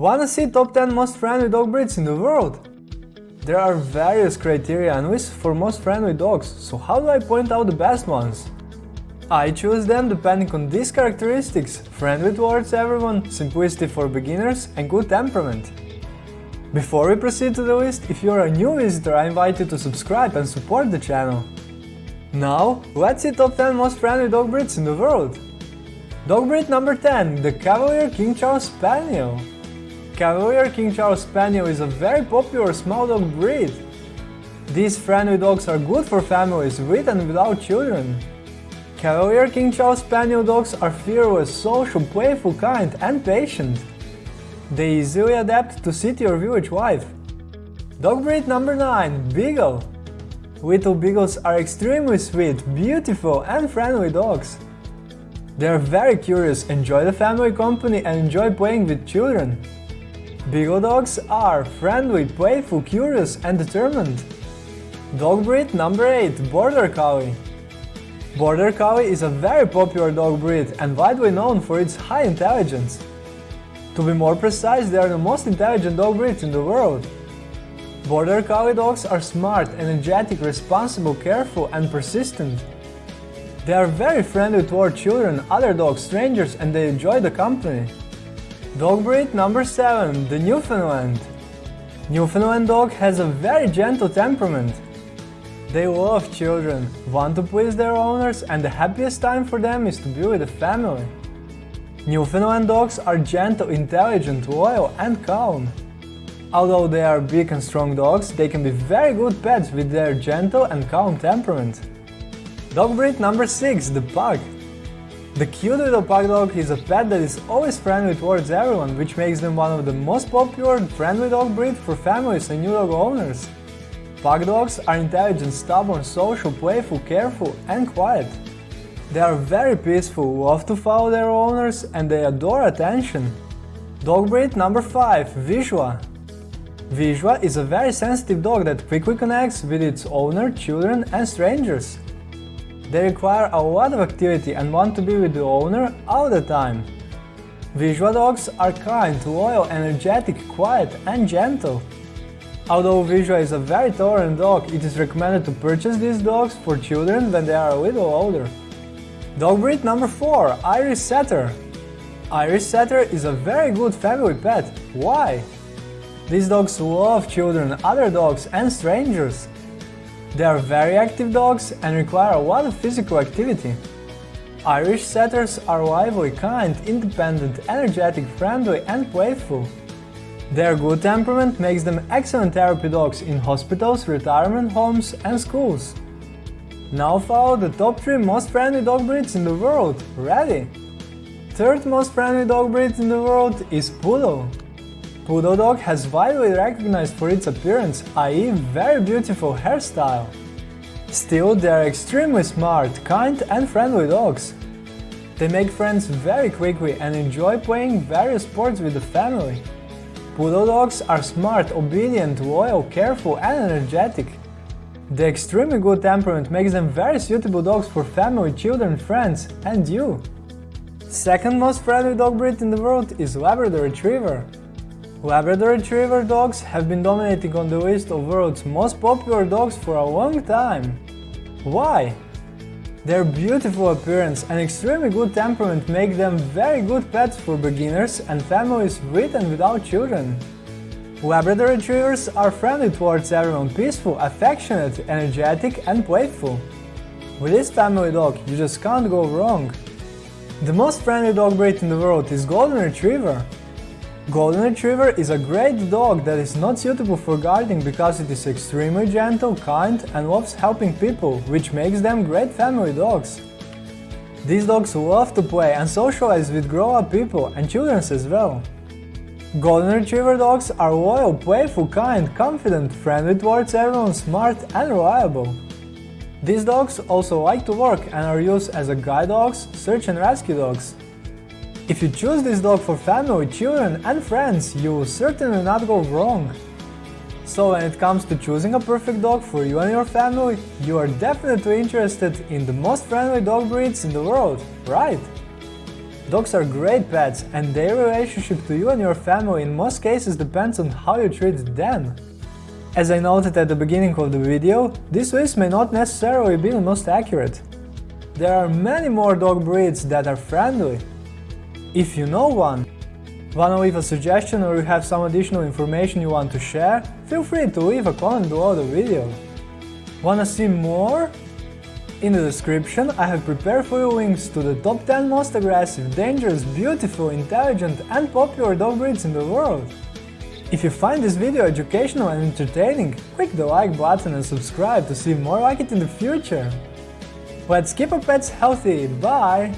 Wanna see top 10 most friendly dog breeds in the world? There are various criteria and lists for most friendly dogs, so how do I point out the best ones? I choose them depending on these characteristics, friendly towards everyone, simplicity for beginners and good temperament. Before we proceed to the list, if you're a new visitor I invite you to subscribe and support the channel. Now, let's see top 10 most friendly dog breeds in the world. Dog breed number 10, the Cavalier King Charles Spaniel. Cavalier King Charles Spaniel is a very popular small dog breed. These friendly dogs are good for families with and without children. Cavalier King Charles Spaniel dogs are fearless, social, playful, kind and patient. They easily adapt to city or village life. Dog breed number 9, Beagle. Little Beagles are extremely sweet, beautiful and friendly dogs. They are very curious, enjoy the family company and enjoy playing with children. Beagle dogs are friendly, playful, curious and determined. Dog breed number 8 Border Collie Border Collie is a very popular dog breed and widely known for its high intelligence. To be more precise, they are the most intelligent dog breeds in the world. Border Collie dogs are smart, energetic, responsible, careful and persistent. They are very friendly toward children, other dogs, strangers and they enjoy the company. Dog breed number 7, the Newfoundland. Newfoundland dog has a very gentle temperament. They love children, want to please their owners and the happiest time for them is to be with the family. Newfoundland dogs are gentle, intelligent, loyal and calm. Although they are big and strong dogs, they can be very good pets with their gentle and calm temperament. Dog breed number 6, the Pug. The cute little pug dog is a pet that is always friendly towards everyone, which makes them one of the most popular friendly dog breed for families and new dog owners. Pug dogs are intelligent, stubborn, social, playful, careful and quiet. They are very peaceful, love to follow their owners and they adore attention. Dog breed number 5, Vizsla. Vizsla is a very sensitive dog that quickly connects with its owner, children and strangers. They require a lot of activity and want to be with the owner all the time. Vizsla dogs are kind, loyal, energetic, quiet and gentle. Although Vizsla is a very tolerant dog, it is recommended to purchase these dogs for children when they are a little older. Dog breed number 4, Irish Setter. Irish Setter is a very good family pet. Why? These dogs love children, other dogs and strangers. They are very active dogs and require a lot of physical activity. Irish setters are lively, kind, independent, energetic, friendly and playful. Their good temperament makes them excellent therapy dogs in hospitals, retirement homes and schools. Now follow the top 3 most friendly dog breeds in the world. Ready? Third most friendly dog breed in the world is Poodle. Poodle dog has widely recognized for its appearance, i.e. very beautiful hairstyle. Still, they are extremely smart, kind and friendly dogs. They make friends very quickly and enjoy playing various sports with the family. Poodle dogs are smart, obedient, loyal, careful and energetic. The extremely good temperament makes them very suitable dogs for family, children, friends and you. Second most friendly dog breed in the world is Labrador Retriever. Labrador Retriever dogs have been dominating on the list of world's most popular dogs for a long time. Why? Their beautiful appearance and extremely good temperament make them very good pets for beginners and families with and without children. Labrador Retrievers are friendly towards everyone, peaceful, affectionate, energetic and playful. With this family dog, you just can't go wrong. The most friendly dog breed in the world is Golden Retriever. Golden Retriever is a great dog that is not suitable for guarding because it is extremely gentle, kind and loves helping people, which makes them great family dogs. These dogs love to play and socialize with grown-up people and children as well. Golden Retriever dogs are loyal, playful, kind, confident, friendly towards everyone, smart and reliable. These dogs also like to work and are used as a guide dogs, search and rescue dogs. If you choose this dog for family, children and friends, you will certainly not go wrong. So when it comes to choosing a perfect dog for you and your family, you are definitely interested in the most friendly dog breeds in the world, right? Dogs are great pets and their relationship to you and your family in most cases depends on how you treat them. As I noted at the beginning of the video, this list may not necessarily be the most accurate. There are many more dog breeds that are friendly. If you know one, wanna leave a suggestion or you have some additional information you want to share, feel free to leave a comment below the video. Wanna see more? In the description I have prepared for you links to the top 10 most aggressive, dangerous, beautiful, intelligent and popular dog breeds in the world. If you find this video educational and entertaining, click the like button and subscribe to see more like it in the future. Let's keep our pets healthy, bye!